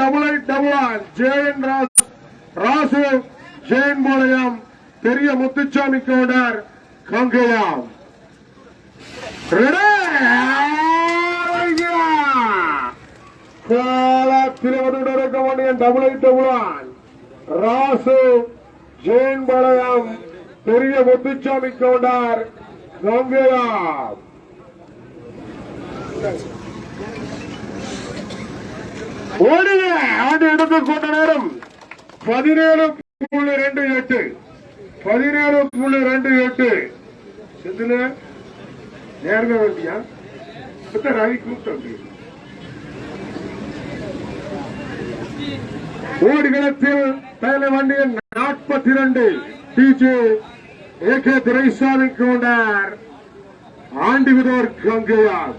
Double eight double R Jayan ராஸ் ராசு ஜெயன் பாளையம் பெரிய முத்துச்சாமி கவுண்டர் கங்கையாம் காலத்தில் இருக்க double eight double R Rasu Jayan Palayam பெரிய முத்துச்சாமி கவுண்டர் கங்கையாம். Thank you. ஓடுங்க ஆண்டு எடுத்து கொண்ட நேரம் பதினேழு புள்ளி ரெண்டு எட்டு. பதினேழு புள்ளி ரெண்டு எட்டு. இதுல நேர்மை வண்டியா இப்ப ரவி கூப்பிட்டு ஓடுகளத்தில் தலை வண்டியின் நாற்பத்தி ரெண்டு டிஜே ஏ கே துரைசாமி கொண்டார் ஆண்டிவிதோர் கங்கையார்.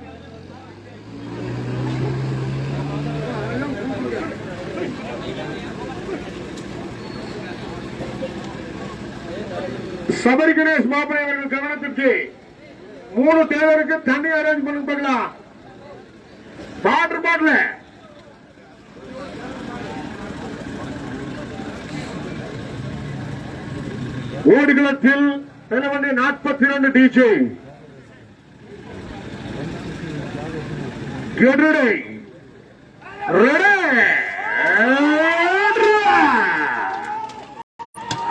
சபரி கணேஷ் மாப்பிளை அவர்கள் கவனத்திற்கு மூணு தேவருக்கு தண்ணி அரேஞ்ச் பண்ணி பார்க்கலாம். வாட்டர் பாட்டில் ஓடுகளத்தில் தலைவண்டி நாற்பத்தி ரெண்டு டிஜே கெடுடை. ரெடே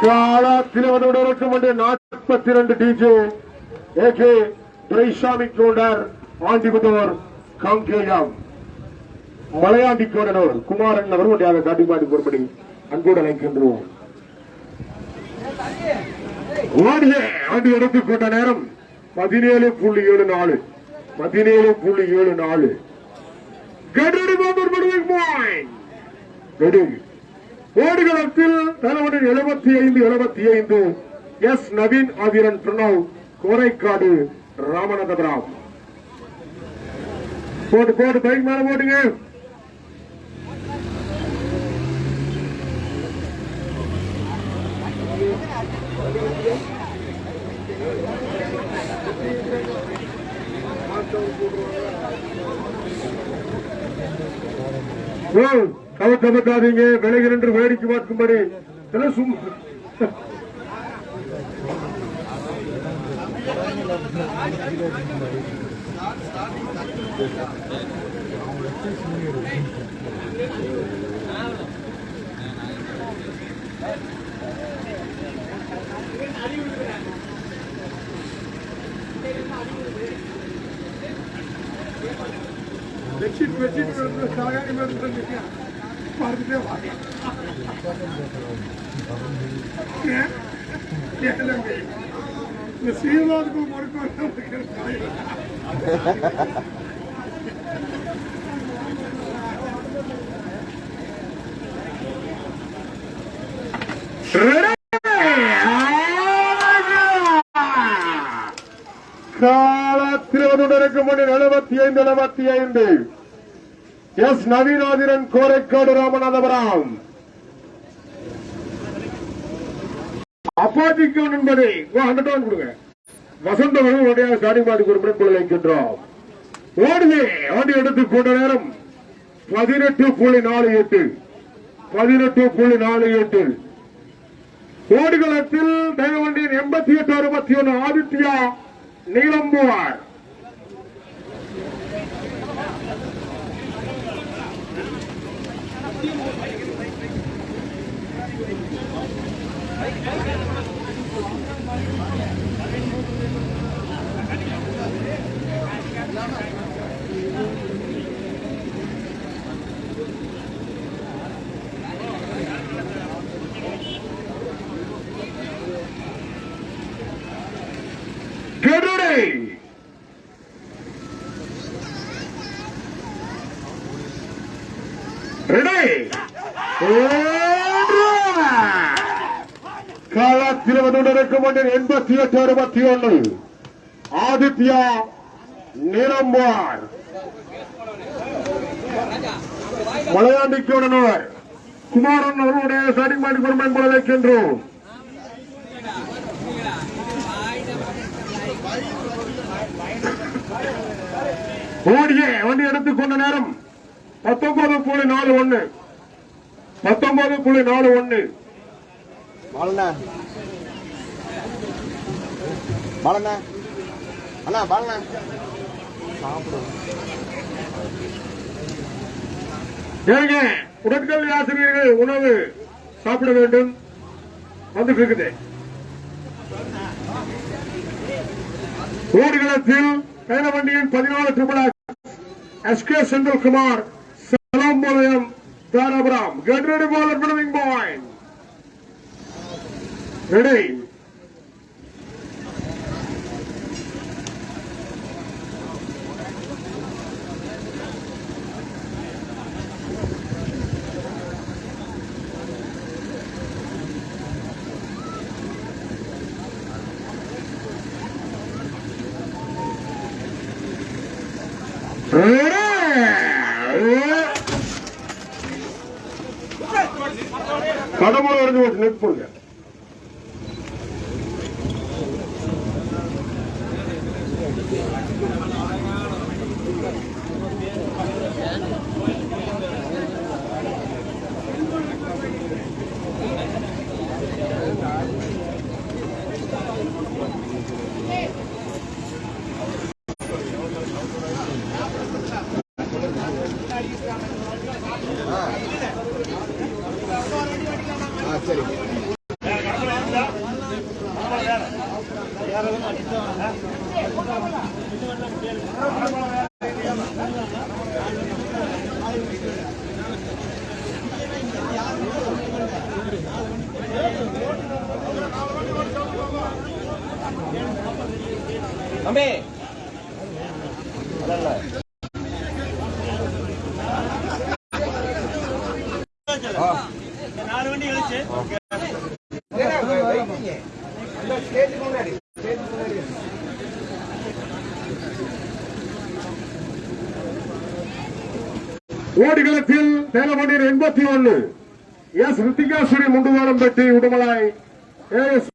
இருக்கும் என்று நாற்பத்தி TJ A K Duraisamy Gounder Andipudur Kangeyam. Malaiyandi Kumaran அவர் ஒன்றாக காட்டிப்பாடி பொறுப்படி அன்போடு அழைக்கின்றோம். ஓடிய ஆண்டு கொண்ட நேரம் பதினேழு புள்ளி ஏழு நாலு. பதினேழு புள்ளி ஏழு நாலு. கெடுடி பாபர் ஓடுகளத்தில் தலைவனின் எழுபத்தி ஐந்து எழுபத்தி ஐந்து எஸ். நவீன் ஆதிரன் பிரணவ் கோரைக்காடு ராமநாதபுரம். போட்டு போட்டு பைக் மேல போட்டுங்க Whoa! கவத்த பத்தாதீங்க விலகி நின்று வேடிக்கை பார்க்கும்படி. இதெல்லாம் சும்மா பெட்ஷீட் பெட்ஷீட் சாகாணி மாதிரி பார்த்துட்டே வாங்க ஏன்? ஏன் தம்பி? இந்த சீமாவுக்கு முறுக்கு காலத்தில் இருக்கும் எழுபத்தி ஐந்து எழுபத்தி ஐந்து எஸ் நவீனாதிரன் கோரைக்காடு ராமநாதபுரம். அப்பாஜிக்கன் என்பதை ஹண்ட்ரட் ஒன் கொடுங்க. வசந்தவர்கள் உடைய ஸ்டார்டிங் பாடி குறிப்பிட வைக்கின்றோம். ஓடுவே ஆண்டு எடுத்து கொண்ட நேரம் பதினெட்டு புள்ளி நாலு எட்டு. பதினெட்டு புள்ளி நாலு எட்டு. ஓடுகளத்தில் தெய்வண்டியின் எண்பத்தி எட்டு அறுபத்தி ஒன்று ஆதித்யா நீலம்புவார். நடுநடுக்கும் ஒன்றில் ஆதித்யா நிரம்பார் மலையாண்டிக்குடனவர் குமாரன் அவர்களுடைய ஸ்டார்டிங் பாயிண்ட் குடும்பம் போல நேரம் பத்தொன்பது புள்ளி நாலு ஒன்னு பத்தொன்பது புள்ளி நாலு ஒன்னு பாலண்ணா. அண்ணா பாலண்ணா. சாப்பிடுவோம் ஏங்க உடற்கல்வி ஆசிரியர்கள் உணவு சாப்பிட வேண்டும். வந்துட்டு இருக்குது ஓடுகளத்தில் கைலவண்டியின் பதினாலு திருமண S K Senthilkumar Salampalayam Dharapuram. Get ready பாலர் பாயிண்ட் ரெடி ஓடுகளத்தில் தேலமணியர் எண்பத்தி ஒன்னு. எஸ். ரித்திகாசுரி முண்டுவாரம் பெட்டி உடுமலாய் ஏஎஸ்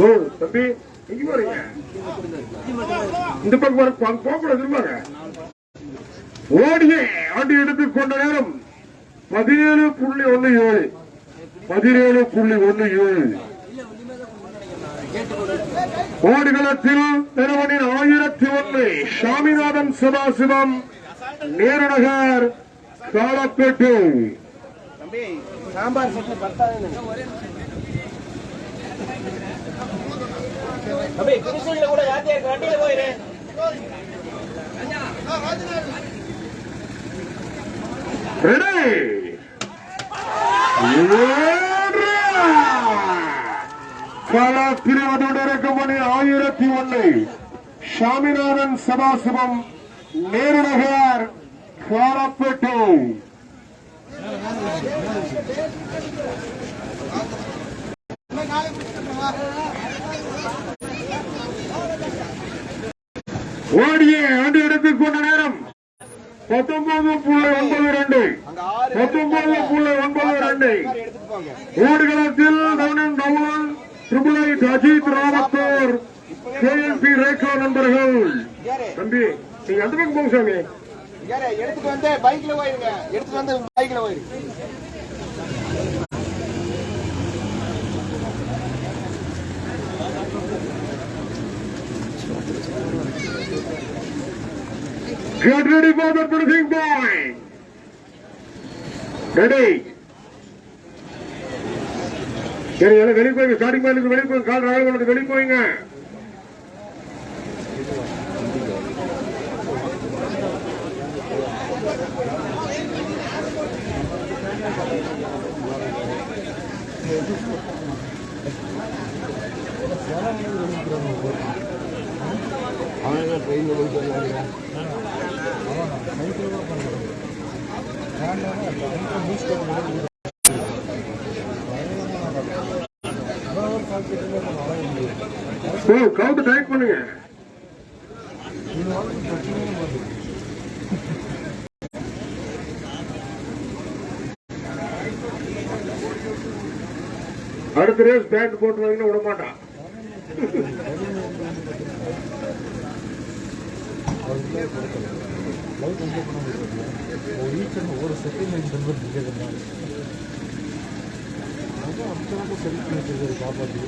ஓ தம்பி எங்க போறீங்க? இந்த பக்கம் வர போகக்கூடாது இருப்பாங்க ஓடியே ஆண்டு எடுத்துக் கொண்ட நேரம் பதினேழு புள்ளி ஒன்னு ஏழு. பதினேழு புள்ளி ஒன்னு ஏழு. ஓடுகளத்தில் திருவனின் ஆயிரத்தி ஒன்று சாமிநாதன் சதாசிவம் நேருநகர் காலப்பேட்டு. தம்பி சாம்பார் தம்பி குடிசையில கூட யாத்தியா இருக்கு வண்டியில போயிரு. இறக்கப்படி ஆயிரத்தி ஒன்னு சாமிநாதன் சதாசிவம் நேருநகர் காலப்பேட்டை. ஓடியே ஆண்டு எடுத்துக் கொண்ட நேரம். பத்தொன்பது புள்ளி ஒன்பது ரெண்டு. பத்தொன்பது புள்ளி ஒன்பது ரெண்டு. ஓடுகளத்தில் தவணன் தவன் triple eight Ajith Ravathur KNP Rekha நண்பர்கள். தம்பி நீங்க அந்த பக்கம் போங்க சாமி? எடுத்துட்டு வந்து பைக்ல போயிருங்க. எடுத்துட்டு வந்து பைக்ல போயிருங்க Get ready for the finishing point. Ready. சரி எல்லாம் வெளியே போய் ஸ்டார்டிங் பாயிண்ட் வெளியே போய் கால் ராக கொண்டு வெளியே போய்ங்க அவனுங்க ட்ரெயின்ல போயிட்டு வந்தாங்க கவுண்ட் டைட் பண்ணுங்க. அடுத்த ரேஸ் பேட் போட்டு வாங்கினா விட மாட்டான். ஒரு செகண்ட் ரொம்ப நிற்கிறதுனால அது அம்சமாக செல்ஃப் பண்ணிட்டு காப்பாற்றி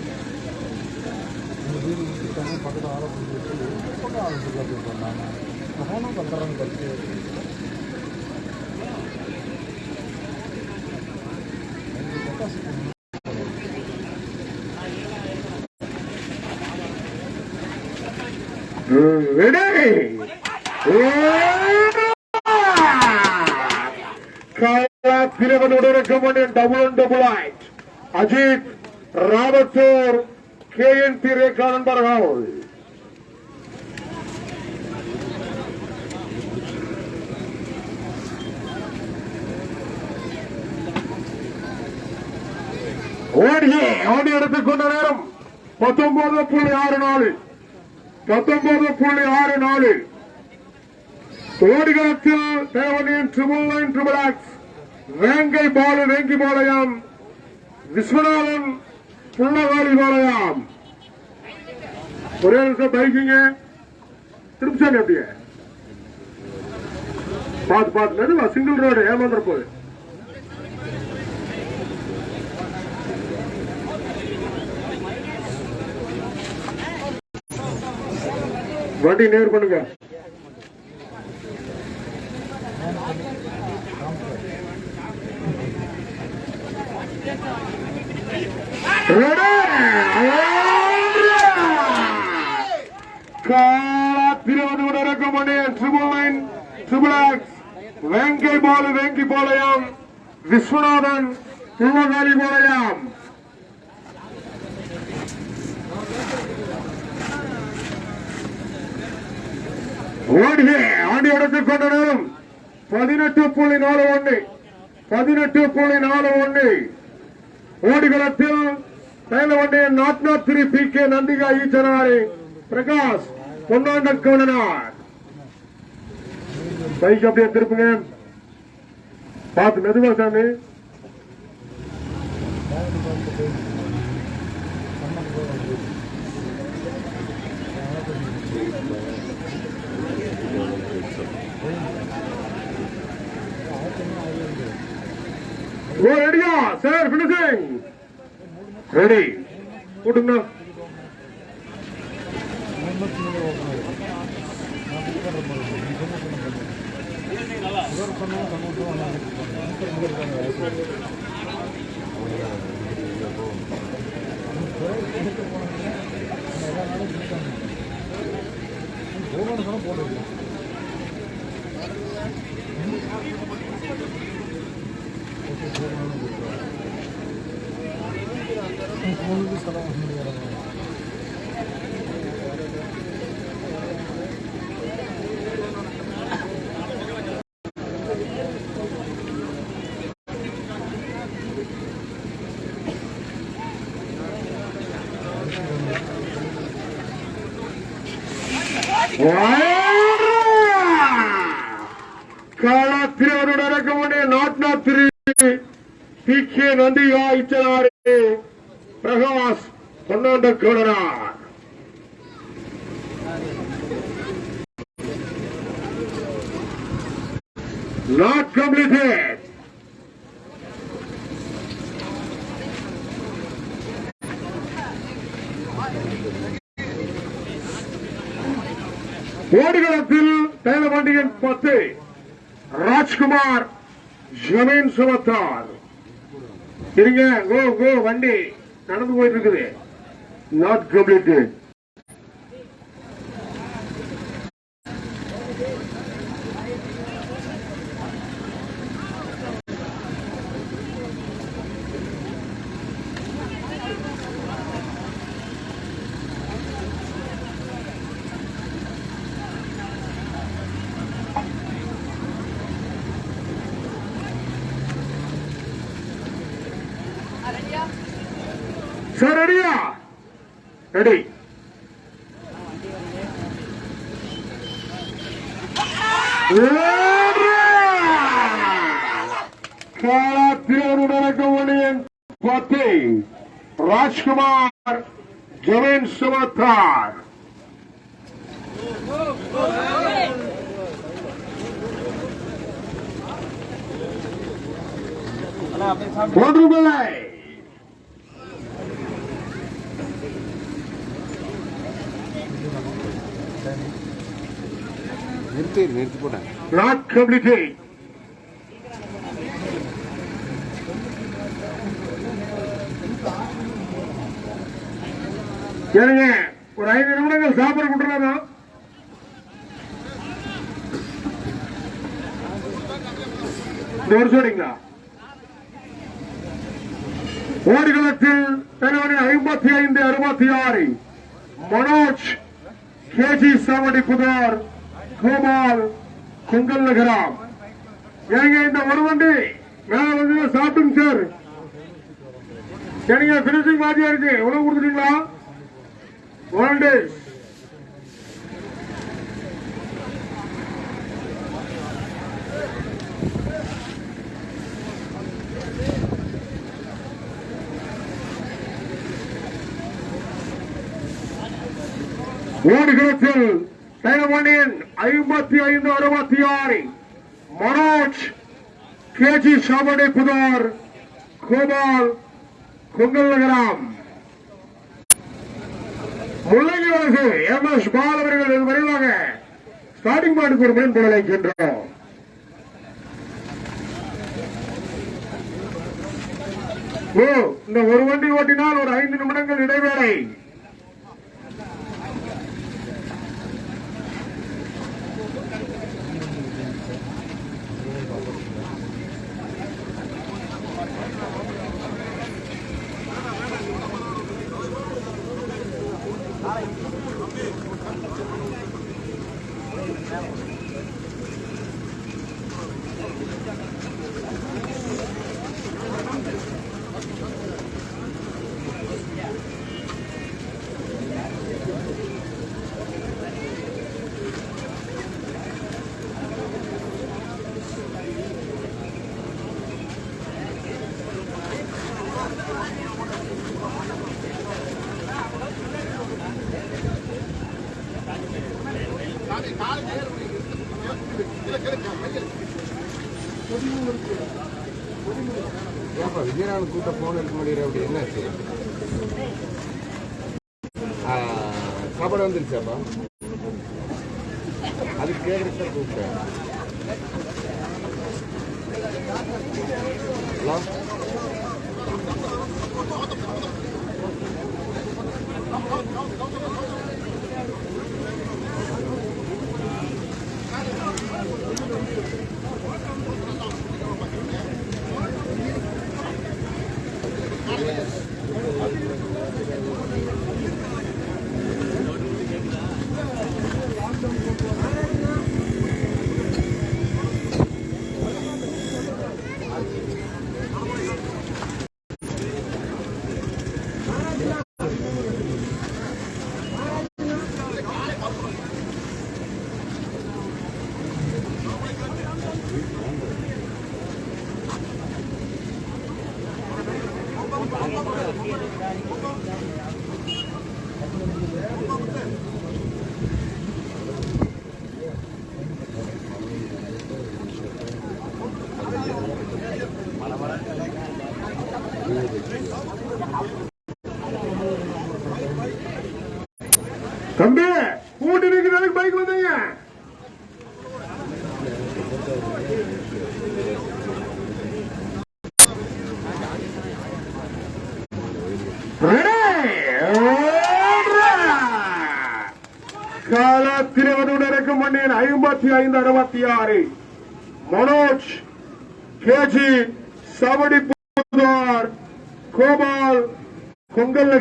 இந்த வீடு விட்டுட்டாங்க பக்கத்தில் ஆரம்பிச்சு பண்ணி வச்சு பக்கம் ஆள் சொல்லி அப்படி பண்ணாங்க ஃபோனும் பண்ணுறாங்க பற்றி Ready? Thiruvanur recommend double one double eight Ajith Ravathur K N P Rekha நண்பர்கள் ஓடியே ஓடி எடுத்துக்கொண்ட நேரம் பத்தொன்பது புள்ளி ஆறு நாலு. பத்தொன்பது புள்ளி ஆறு நாலு. ஓடிகளத்தில் தேவனின் ட்ரிபிள் நைன் ட்ரிபிள் ஆக்ஸ் வேங்கை பாலு வேங்கி பாளையம். விஸ்வநாதன் புள்ளவாடி பாளையம். ஒரே நிமிஷம் பைக்கிங்க. திருப்சாமி அப்படியே. பார்த்து பார்த்து மெதுவா சிங்கிள் ரோடு ஏமாந்துற போகுது. வண்டி நேர் பண்ணுங்க. திருவனூர் இறக்கமணி ட்ரிபிள் நைன் வெங்கை பாலு வெங்கி விஸ்வநாதன் திருவகாரி பாளையம் ஓடியே ஆண்டி எடுத்துக் கொண்ட நேரம் பதினெட்டு புள்ளி நாலு ஒன்று பதினெட்டு புள்ளி நாலு ஒன்று ஓடிகளத்தில் தைலவண்டிய நாட்நாத் திரு பி கே நந்திகா ஈச்சனாரி. பிரகாஷ் பொன்னாண்டன் கவனனார் பைக் அப்படியே திருப்புங்க. பார்த்து மெதுவா சாமி. ஓ ரெடியா? சார் பினிஷிங் ரெடி போட்டுங்கண்ணா களத்திரோடு நடக்க வேண்டிய நாட்நாத் திரு பி கே நந்தியா இச்சனாறு பொன்னாண்ட கோடனார் Not completed. ஓடுகளத்தில் தைலமண்டியின் பத்து ராஜ்குமார் ஜமீன் சுமத்தார். இருங்க கோ கோ வண்டி நடந்து போயிட்டு இருக்குது. not globally ready. காலாத்திரனுடன் பத்தி ராஜ்குமார் ஜமீன் சுமத்தார். ஒன்றுமில்லை. நிறுத்தி நிறுத்தி போட்டேன் not completed. சரிங்க ஒரு ஐந்து நிமிடங்கள் சாப்பிட கொடுக்கலாமா இந்த ஒரு சொல்றீங்களா ஓடுகளத்தில் தலைவரி ஐம்பத்தி ஐந்து அறுபத்தி ஆறு. மனோஜ் கேஜி சாவடி புதூர் கோபால் குங்கல் நகரம். ஏங்க இந்த ஒரு வண்டி? மேல வந்து சாப்பிட்டுங்க சார். சரிங்க பினிஷிங் மாதிரியா இருக்கு? உணவு கொடுத்துட்டீங்களா? ஒன் டே ஓடுகளத்தில் ஐம்பத்தி ஐந்து அறுபத்தி ஆறு மனோஜ் கேஜி சாவடி புதார் கோபால் குங்கல் முள்ளங்கி வழக்கு எம் எஸ் பால் அவர்கள் வெகு விரைவாக ஸ்டார்டிங் பாயிண்ட் ஒரு மீன் போல வைக்கின்றோம் ஓ இந்த ஒரு வண்டி ஓட்டினால் ஒரு ஐந்து நிமிடங்கள் இடைவேளை. நாள் கூட்ட போன எடுக்க முடியல அப்படி என்னாச்சு சாப்பாடு வந்துருச்சாப்பா அது கேட்குறத கூப்பிட்டேன் hello Thank you. Thank you. 何? ஐம்பத்தி ஐந்து அறுபத்தி ஆறு மனோஜ் கேஜி சவடி புதார் கோபால் பொங்கல்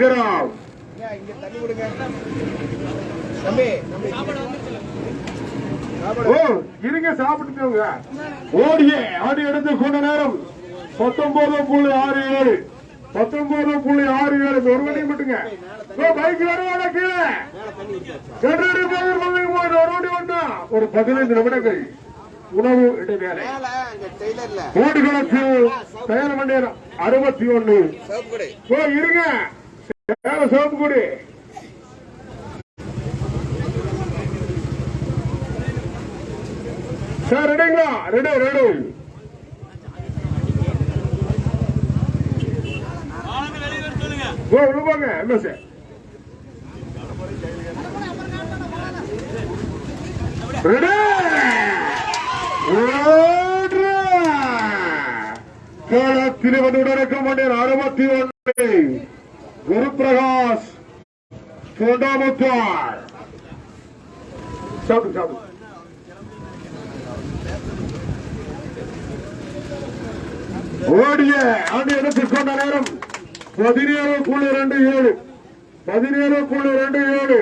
ஓ இருங்க சாப்பிட்டுக்கோங்க ஓடிய ஆடி எடுத்து கொண்ட நேரம் பத்தொன்பது புள்ளி ஆறு ஏழு பத்தொன்பது புள்ளி ஆறு ஏழு ஒரு மணி மட்டுங்க ஓ பைக் வருவாங்க கீழே கல்லூரி பேர் வந்து போய் ஒரு ஓடி வந்தா ஒரு பதினைந்து நிமிடங்கள் உணவு இடைவேளை. ஓடுகளத்தில் தயார் மணி நேரம் அறுபத்தி ஒண்ணு இருங்க. மேல சோப்பு கொடி சார் ரெடிங்களா ரெடி ரெடி ஓ உள்ள போங்க என்ன சார்? ரெடி! காலத்தில் வந்துடன் அறுபத்தி ஒன்று குரு தொண்டாமுத்தார் சாப்பிடு சாப்பிடு. ஓடிய ஆண்டு எடுத்துக்கொண்ட நேரம். பதினேழு புள்ளி ரெண்டு ஏழு. பதினேழு புள்ளி ரெண்டு ஏழு.